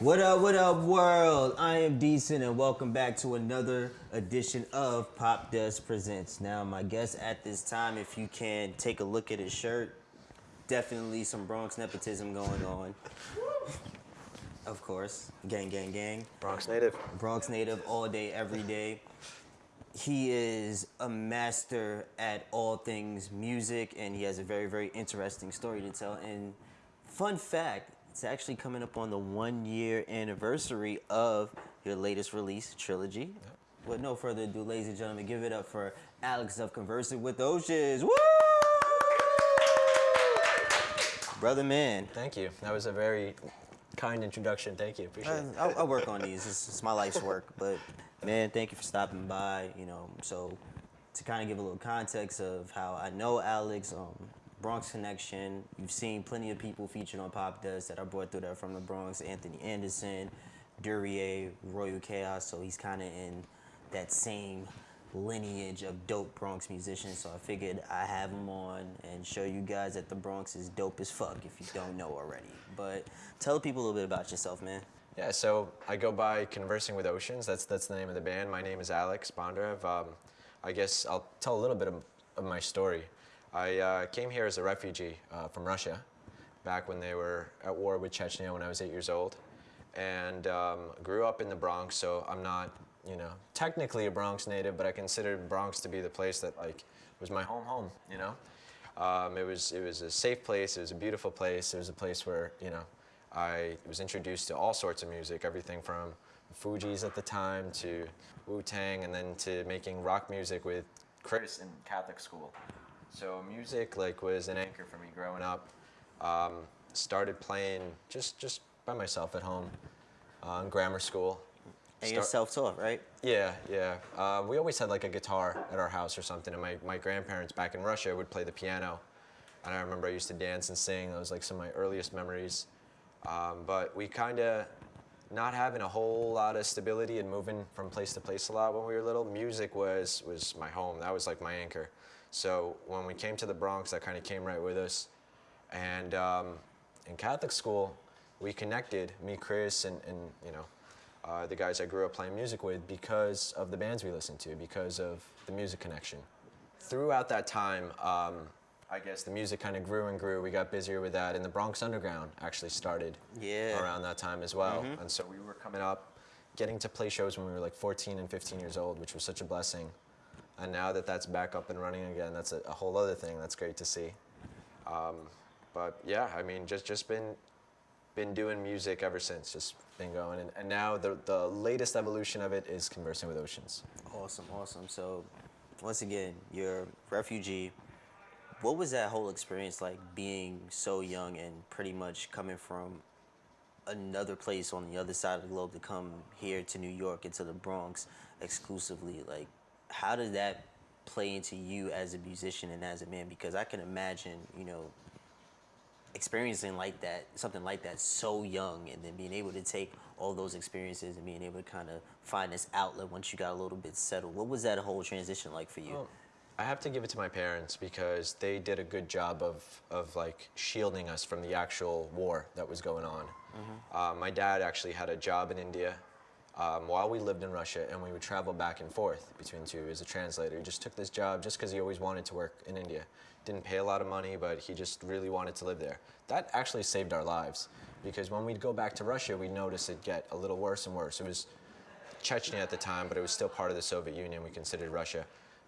What up, what up, world? I am Decent, and welcome back to another edition of Popdust Presents. Now, my guest at this time, if you can take a look at his shirt, definitely some Bronx nepotism going on. of course, gang, gang, gang. Bronx native. Bronx native all day, every day. He is a master at all things music, and he has a very, very interesting story to tell. And fun fact, it's actually coming up on the one year anniversary of your latest release, Trilogy. With no further ado, ladies and gentlemen, give it up for Alex of Conversing with Oceans. Woo! Brother man. Thank you. That was a very kind introduction. Thank you. Appreciate it. I, I work on these. It's, it's my life's work. But man, thank you for stopping by. You know, so to kind of give a little context of how I know Alex, um, Bronx Connection. You've seen plenty of people featured on Popdust that I brought through there from the Bronx. Anthony Anderson, Duryea, Royal Chaos. So he's kind of in that same lineage of dope Bronx musicians. So I figured I have him on and show you guys that the Bronx is dope as fuck if you don't know already. But tell people a little bit about yourself, man. Yeah, so I go by Conversing with Oceans. That's that's the name of the band. My name is Alex Bondarev. Um, I guess I'll tell a little bit of, of my story. I uh, came here as a refugee uh, from Russia back when they were at war with Chechnya when I was eight years old. And um, grew up in the Bronx, so I'm not, you know, technically a Bronx native, but I considered Bronx to be the place that like was my home home, you know? Um, it, was, it was a safe place, it was a beautiful place, it was a place where, you know, I was introduced to all sorts of music, everything from Fugees at the time to Wu-Tang and then to making rock music with Chris in Catholic school. So music like was an anchor for me growing up. Um, started playing just just by myself at home uh, in grammar school. And you're self-taught, right? yeah, yeah. Uh, we always had like a guitar at our house or something, and my, my grandparents back in Russia would play the piano. And I remember I used to dance and sing. That was like some of my earliest memories. Um, but we kind of, not having a whole lot of stability and moving from place to place a lot when we were little, music was, was my home. That was like my anchor. So when we came to the Bronx, that kind of came right with us. And um, in Catholic school, we connected, me, Chris, and, and you know, uh, the guys I grew up playing music with because of the bands we listened to, because of the music connection. Throughout that time, um, I guess the music kind of grew and grew. We got busier with that, and the Bronx Underground actually started Yeah. around that time as well. And so we were coming up, getting to play shows when we were like 14 and 15 years old, which was such a blessing. And now that that's back up and running again, that's a, a whole other thing. That's great to see. Um, but yeah, I mean, just just been been doing music ever since. Just been going, and, and now the the latest evolution of it is conversing with oceans. Awesome, awesome. So, once again, you're refugee. What was that whole experience like being so young and pretty much coming from another place on the other side of the globe to come here to New York and to the Bronx exclusively? Like, how does that play into you as a musician and as a man? Because I can imagine, you know, experiencing like that, something like that so young, and then being able to take all those experiences and being able to kind of find this outlet once you got a little bit settled. What was that whole transition like for you? Well, I have to give it to my parents because they did a good job of, of like shielding us from the actual war that was going on. Uh, my dad actually had a job in India um, while we lived in Russia, and we would travel back and forth between two as a translator. He just took this job just because he always wanted to work in India. Didn't pay a lot of money, but he just really wanted to live there. That actually saved our lives because when we'd go back to Russia, we'd notice it get a little worse and worse. It was Chechnya at the time, but it was still part of the Soviet Union. We considered Russia.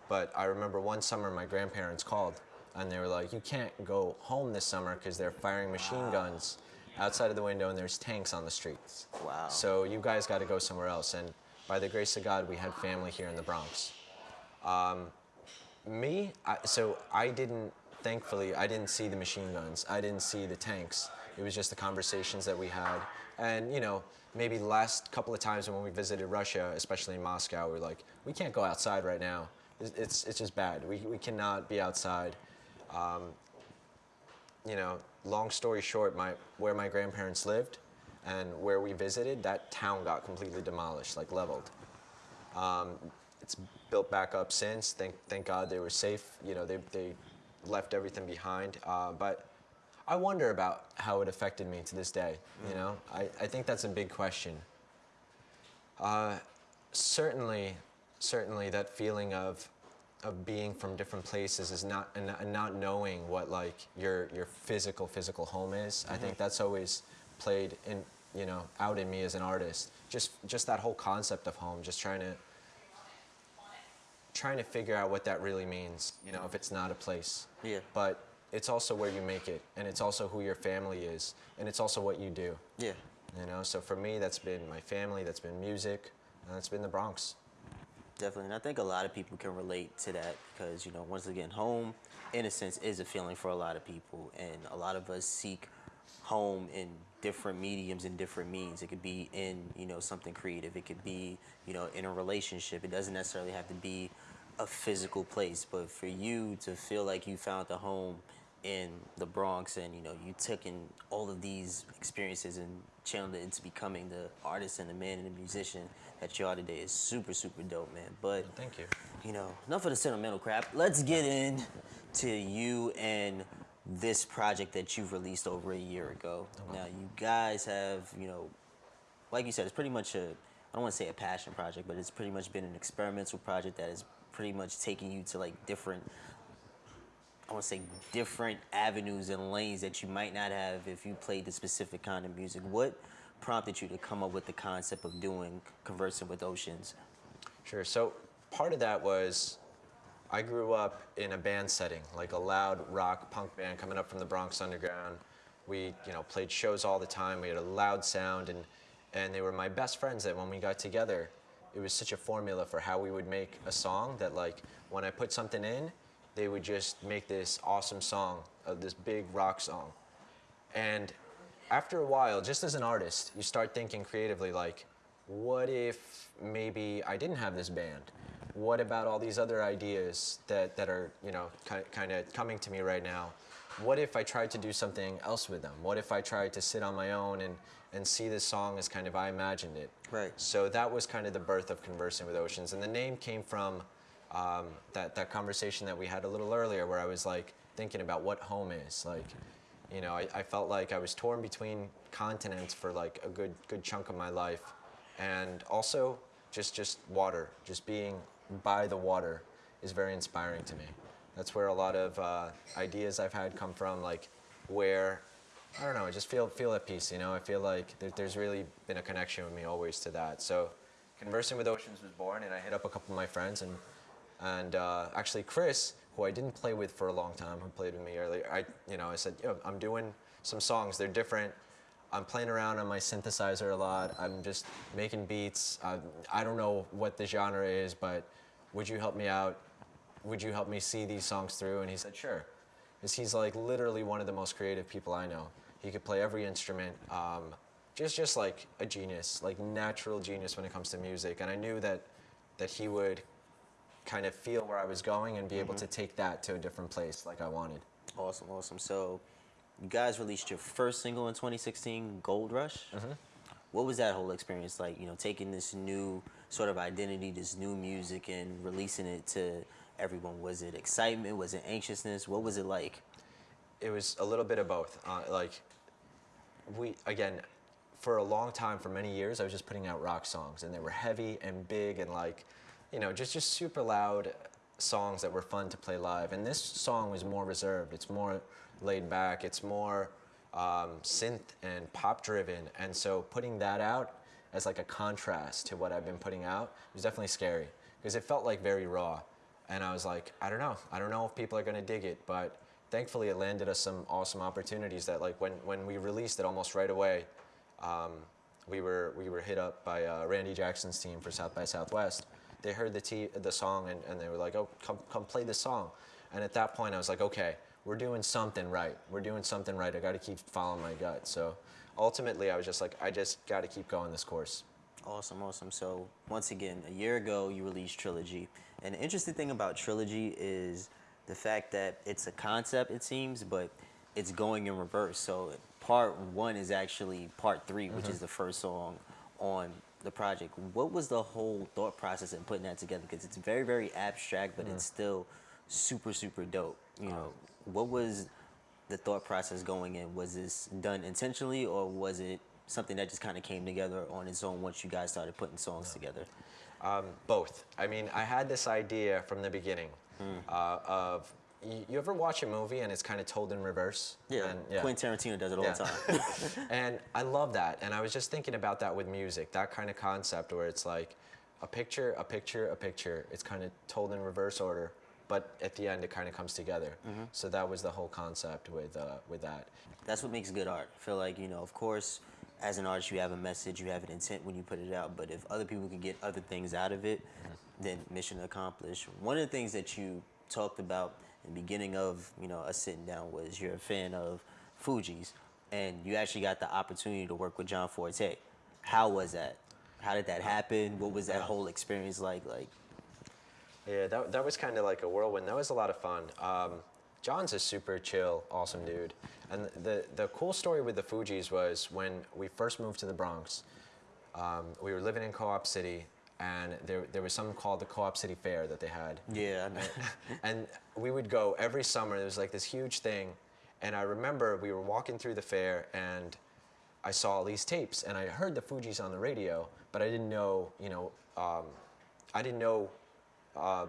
But I remember one summer my grandparents called and they were like, You can't go home this summer because they're firing machine guns outside of the window and there's tanks on the streets. Wow. So you guys got to go somewhere else. And by the grace of God, we had family here in the Bronx. Um, me, I, so I didn't, thankfully, I didn't see the machine guns. I didn't see the tanks. It was just the conversations that we had. And, you know, maybe the last couple of times when we visited Russia, especially in Moscow, we were like, we can't go outside right now. It's, it's, it's just bad. We, we cannot be outside. Um, you know, long story short, my, where my grandparents lived and where we visited, that town got completely demolished, like leveled. Um, it's built back up since. Thank, thank God they were safe. You know, they, they left everything behind. Uh, but I wonder about how it affected me to this day. You know, I, I think that's a big question. Uh, certainly, certainly that feeling of of being from different places is not and, and not knowing what like your your physical physical home is. I think mm-hmm. that's always played in you know out in me as an artist. Just just that whole concept of home. Just trying to trying to figure out what that really means. You know, if it's not a place. Yeah. But it's also where you make it, and it's also who your family is, and it's also what you do. Yeah. You know, so for me, that's been my family, that's been music, and that's been the Bronx. Definitely. And I think a lot of people can relate to that because, you know, once again, home, in a sense, is a feeling for a lot of people. And a lot of us seek home in different mediums and different means. It could be in, you know, something creative. It could be, you know, in a relationship. It doesn't necessarily have to be a physical place. But for you to feel like you found a home in the Bronx and, you know, you took in all of these experiences and channeled it into becoming the artist and the man and the musician that you are today is super, super dope, man. But Thank you. you know, enough of the sentimental crap. Let's get in to you and this project that you've released over a year ago. Oh, now, you guys have, you know, like you said, it's pretty much a, I don't want to say a passion project, but it's pretty much been an experimental project that has pretty much taken you to like different, I want to say different avenues and lanes that you might not have if you played the specific kind of music. What prompted you to come up with the concept of doing Conversing with Oceans? Sure. So part of that was I grew up in a band setting, like a loud rock punk band coming up from the Bronx Underground. We, you know, played shows all the time. We had a loud sound, and and they were my best friends. That when we got together, it was such a formula for how we would make a song. That like when I put something in, they would just make this awesome song, of this big rock song. And after a while, just as an artist, you start thinking creatively like, what if maybe I didn't have this band? What about all these other ideas that, that are, you know, kind of coming to me right now? What if I tried to do something else with them? What if I tried to sit on my own and, and see this song as kind of I imagined it? Right. So that was kind of the birth of Conversing with Oceans. And the name came from um, that, that conversation that we had a little earlier where I was like thinking about what home is. Like, you know, I, I felt like I was torn between continents for like a good good chunk of my life, and also just just water, just being by the water, is very inspiring to me. That's where a lot of uh, ideas I've had come from, like where I don't know, I just feel feel at peace. You know, I feel like there, there's really been a connection with me always to that. So, conversing with oceans was born, and I hit up a couple of my friends and and uh, actually Chris, who I didn't play with for a long time, who played with me earlier, I, you know, I said, Yo, I'm doing some songs. They're different. I'm playing around on my synthesizer a lot. I'm just making beats. Uh, I don't know what the genre is, but would you help me out? Would you help me see these songs through? And he said, sure. Because he's like literally one of the most creative people I know. He could play every instrument. Um, just, just like a genius, like natural genius when it comes to music. And I knew that, that he would kind of feel where I was going and be able to take that to a different place like I wanted. Awesome, awesome. So, you guys released your first single in 2016, Gold Rush. What was that whole experience like? You know, taking this new sort of identity, this new music, and releasing it to everyone. Was it excitement? Was it anxiousness? What was it like? It was a little bit of both. Uh, like, we, again, for a long time, for many years, I was just putting out rock songs, and they were heavy and big and like, you know, just, just super loud songs that were fun to play live. And this song was more reserved. It's more laid back. It's more um, synth and pop driven. And so putting that out as like a contrast to what I've been putting out was definitely scary because it felt like very raw. And I was like, I don't know. I don't know if people are gonna dig it, but thankfully it landed us some awesome opportunities that like when, when we released it almost right away, um, we were we were hit up by uh, Randy Jackson's team for South by Southwest. They heard the t- the song and, and they were like, "Oh, come come play this song." And at that point, I was like, "Okay, we're doing something right. We're doing something right. I got to keep following my gut." So ultimately, I was just like, "I just got to keep going this course." Awesome, awesome. So once again, a year ago you released Trilogy, and the interesting thing about Trilogy is the fact that it's a concept, it seems, but it's going in reverse. So part one is actually part 3 which mm-hmm. is the first song on the project. What was the whole thought process in putting that together? Because it's very, very abstract, but it's still super, super dope. You know, what was the thought process going in? Was this done intentionally, or was it something that just kind of came together on its own once you guys started putting songs together? Um, both. I mean, I had this idea from the beginning uh, of you, you ever watch a movie and it's kind of told in reverse? Yeah, And, Quentin Tarantino does it all Yeah. the time. and I love that. And I was just thinking about that with music, that kind of concept where it's like a picture, a picture, a picture. It's kind of told in reverse order, but at the end it kind of comes together. So that was the whole concept with uh, with that. That's what makes good art. I feel like, you know, of course, as an artist, you have a message, you have an intent when you put it out, but if other people can get other things out of it, then mission accomplished. One of the things that you talked about the beginning of, you know, us sitting down was you're a fan of Fugees, and you actually got the opportunity to work with John Forte. How was that? How did that happen? What was that whole experience like? Like, Yeah, that, that was kind of like a whirlwind. That was a lot of fun. Um, John's a super chill, awesome dude. And the, the cool story with the Fugees was when we first moved to the Bronx, um, we were living in Co-op City, and there, there was something called the Co-op City Fair that they had. yeah, I know. and we would go every summer. There was like this huge thing, and I remember we were walking through the fair, and I saw all these tapes, and I heard the Fugees on the radio, but I didn't know, you know, um, I didn't know, um,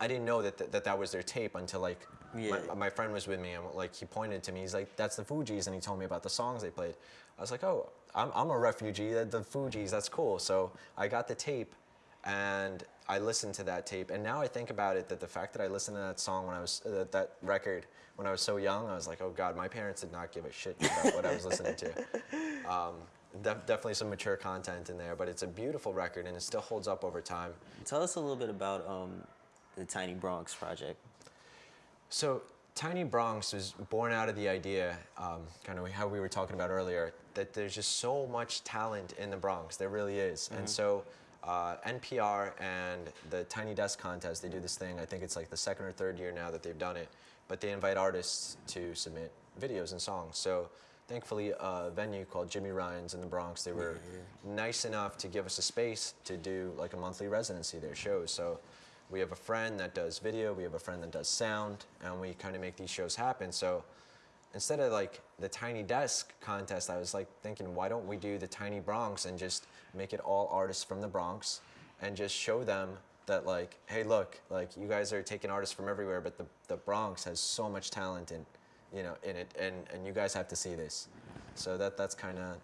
I didn't know that, th- that that was their tape until like Yeah. my, my friend was with me, and like he pointed to me. He's like, "That's the Fugees," and he told me about the songs they played. I was like, "Oh, I'm, I'm a refugee. The, the Fugees, that's cool." So I got the tape, and I listened to that tape. And now I think about it, that the fact that I listened to that song when I was uh, that record when I was so young, I was like, "Oh God, my parents did not give a shit about what I was listening to." Um, def- definitely some mature content in there, but it's a beautiful record, and it still holds up over time. Tell us a little bit about um, the Tiny Bronx project. So Tiny Bronx was born out of the idea, um, kind of how we were talking about earlier, that there's just so much talent in the Bronx. There really is. And so uh, NPR and the Tiny Desk Contest, they do this thing. I think it's like the second or third year now that they've done it. But they invite artists to submit videos and songs. So thankfully, a venue called Jimmy Ryan's in the Bronx, they were nice enough to give us a space to do like a monthly residency there shows. So we have a friend that does video, we have a friend that does sound, and we kind of make these shows happen. So instead of like the Tiny Desk contest, I was like thinking, why don't we do the Tiny Bronx and just make it all artists from the Bronx and just show them that like, hey, look, like you guys are taking artists from everywhere, but the, the Bronx has so much talent in, you know, in it, and, and you guys have to see this. So that that's kind of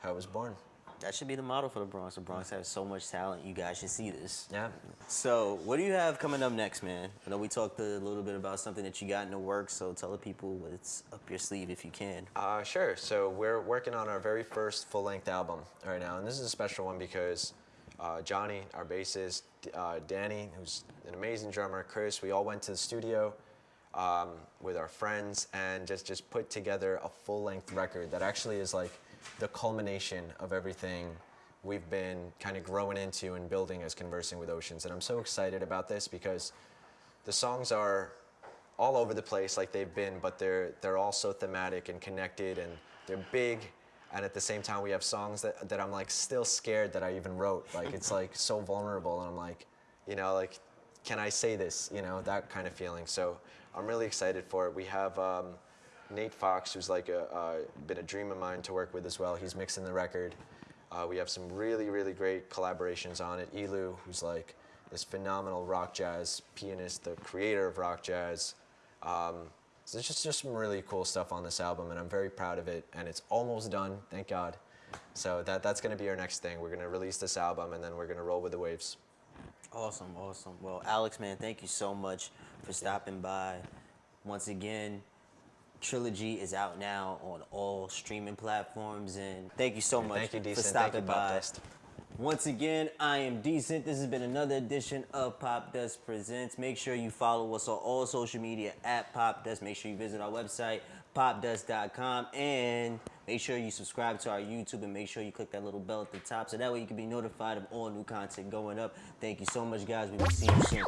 how it was born. That should be the model for the Bronx. The Bronx has so much talent. You guys should see this. Yeah. So, what do you have coming up next, man? I know we talked a little bit about something that you got in the works, so tell the people what's up your sleeve if you can. Uh, sure. So we're working on our very first full-length album right now, and this is a special one because uh, Johnny, our bassist, uh, Danny, who's an amazing drummer, Chris, we all went to the studio um, with our friends and just just put together a full-length record that actually is like the culmination of everything we've been kind of growing into and building as conversing with oceans. And I'm so excited about this because the songs are all over the place like they've been, but they're they're all so thematic and connected and they're big. And at the same time, we have songs that, that I'm like still scared that I even wrote. Like it's like so vulnerable, and I'm like, you know, like, can I say this? You know, that kind of feeling. So I'm really excited for it. We have um, Nate Fox, who's like a uh, been a dream of mine to work with as well. He's mixing the record. Uh, we have some really, really great collaborations on it. Elu, who's like this phenomenal rock jazz pianist, the creator of rock jazz. Um, so there's just, just some really cool stuff on this album, and I'm very proud of it. And it's almost done, thank God. So that, that's going to be our next thing. We're going to release this album, and then we're going to roll with the waves. Awesome, awesome. Well, Alex, man, thank you so much for stopping by. Once again, Trilogy is out now on all streaming platforms, and thank you so much you, for stopping by. Once again, I am Decent. This has been another edition of Popdust Presents. Make sure you follow us on all social media at Popdust. Make sure you visit our website, popdust.com, and make sure you subscribe to our YouTube and make sure you click that little bell at the top so that way you can be notified of all new content going up. Thank you so much, guys. We will see you soon.